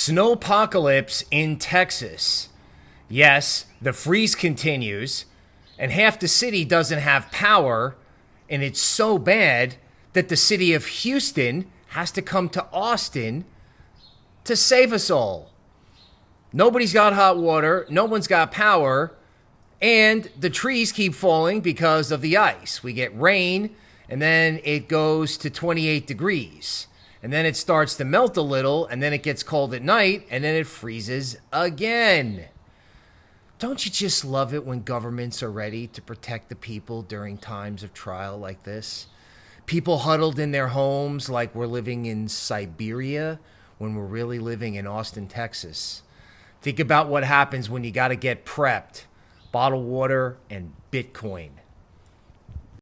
Snowpocalypse in Texas. Yes, the freeze continues, and half the city doesn't have power, and it's so bad that the city of Houston has to come to Austin to save us all. Nobody's got hot water, no one's got power, and the trees keep falling because of the ice. We get rain, and then it goes to 28 degrees. And then it starts to melt a little, and then it gets cold at night, and then it freezes again. Don't you just love it when governments are ready to protect the people during times of trial like this? People huddled in their homes like we're living in Siberia when we're really living in Austin, Texas. Think about what happens when you got to get prepped bottled water and Bitcoin.